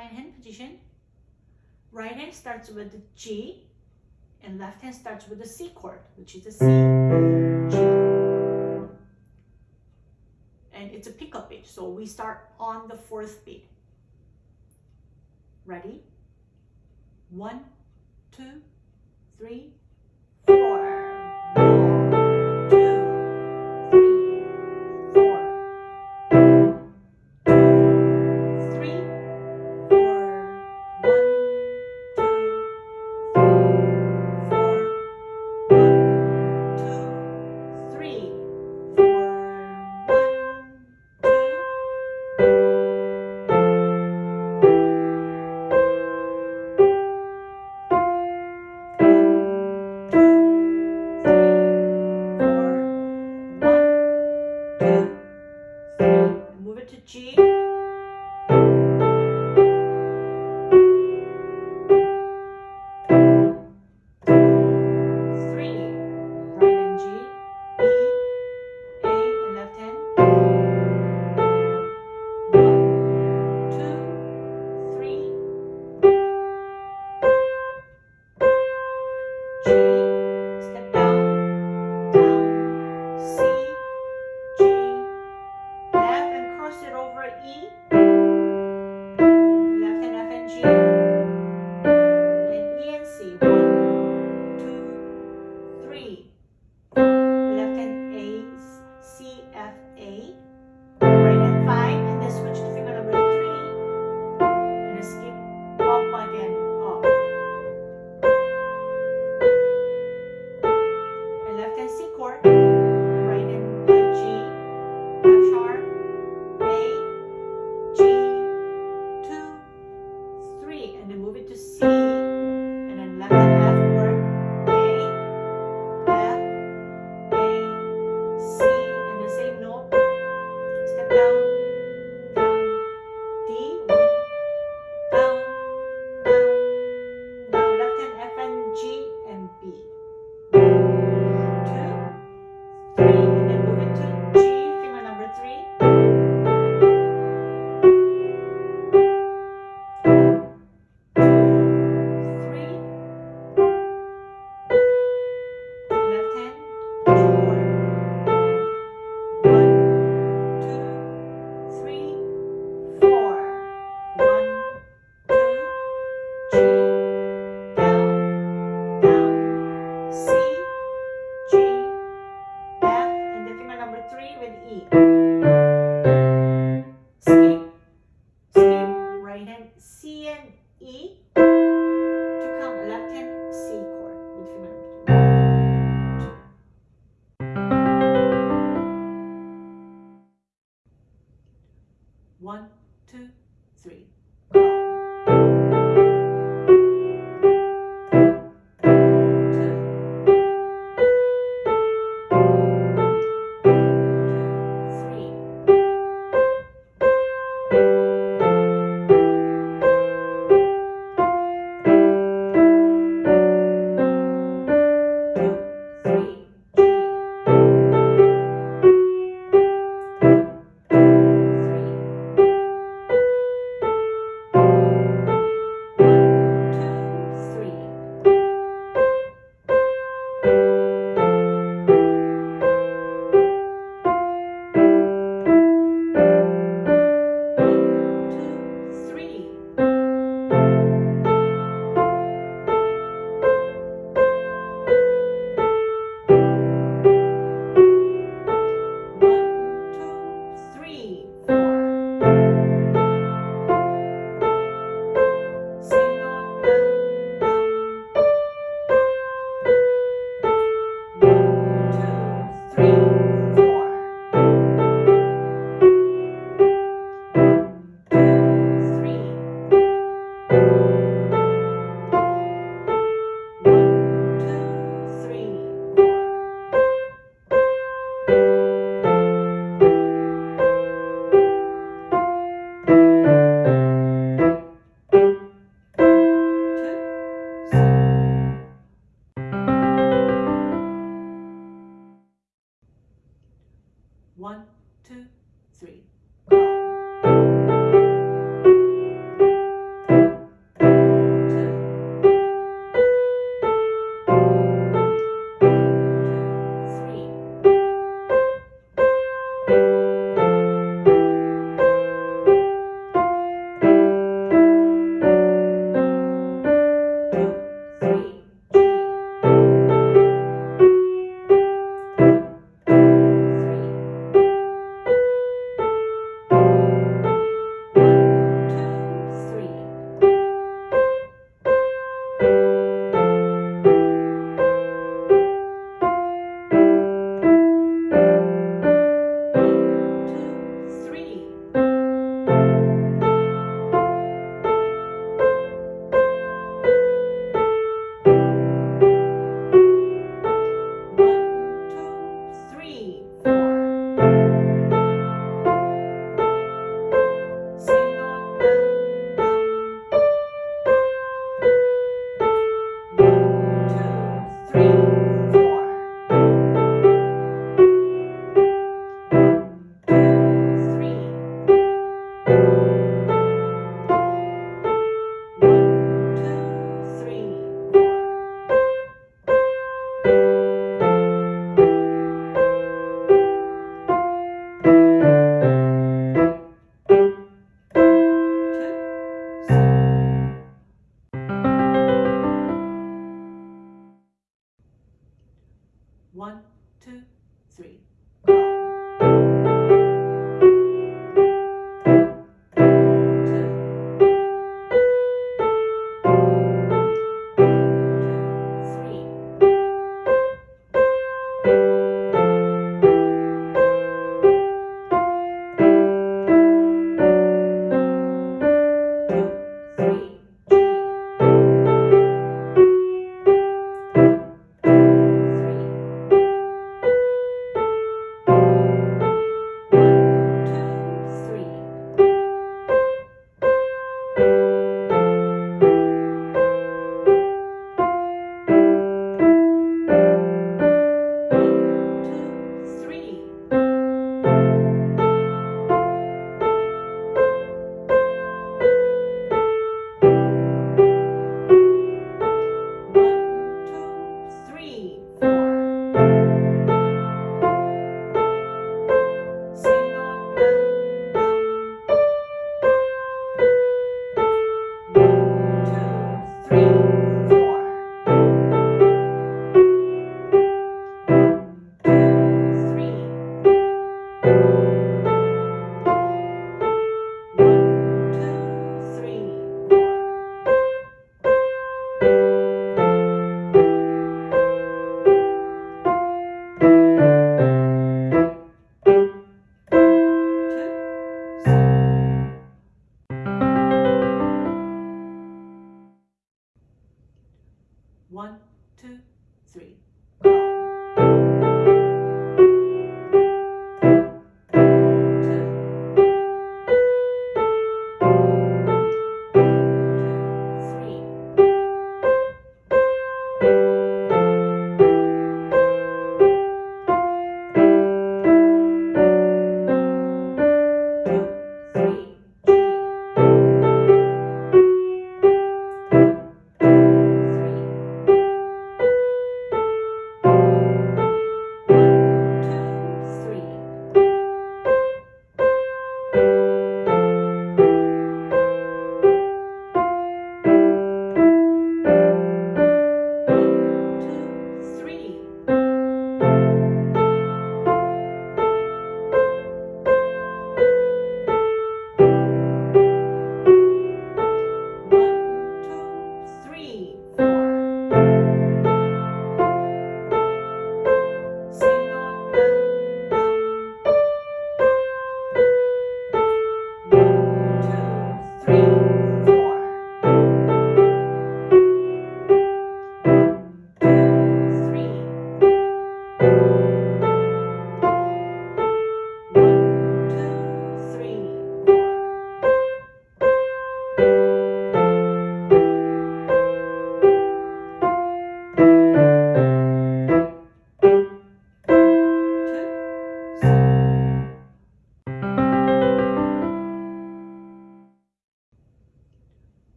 Plank hand position. Right hand starts with the G and left hand starts with the C chord, which is the C, G. And it's a pickup beat, so we start on the fourth beat. Ready? One, two, three,